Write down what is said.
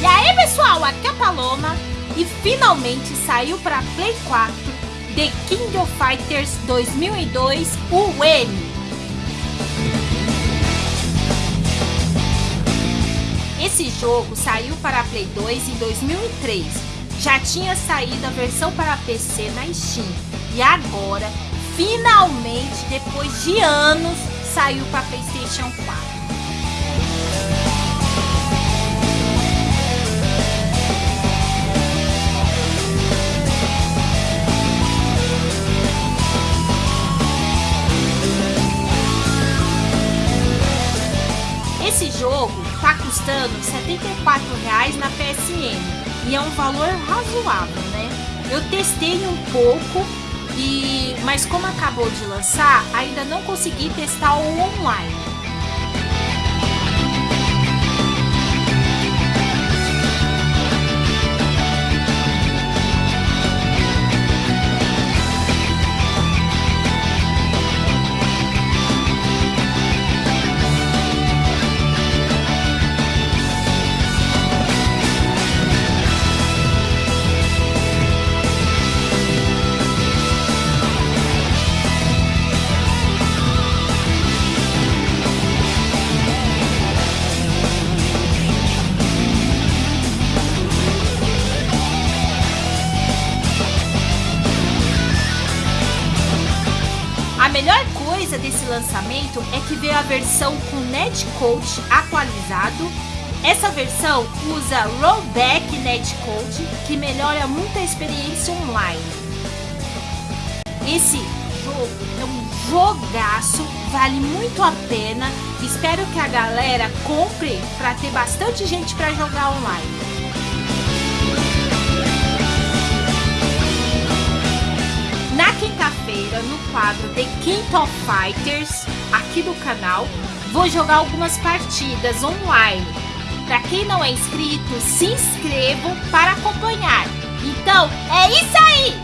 E aí pessoal, aqui é a Paloma e finalmente saiu para Play 4 The King of Fighters 2002 UM. Esse jogo saiu para Play 2 em 2003, já tinha saído a versão para PC na Steam e agora, finalmente, depois de anos, saiu para Playstation 4. Esse jogo tá custando R$ 74,00 na PSN e é um valor razoável, né? Eu testei um pouco e mas como acabou de lançar, ainda não consegui testar o online. Melhor coisa desse lançamento é que veio a versão com netcode atualizado. Essa versão usa rollback netcode, que melhora muito a experiência online. Esse jogo é um jogaço, vale muito a pena. Espero que a galera compre para ter bastante gente para jogar online. The King of Fighters, aqui do canal, vou jogar algumas partidas online. Para quem não é inscrito, se inscrevam para acompanhar. Então, é isso aí!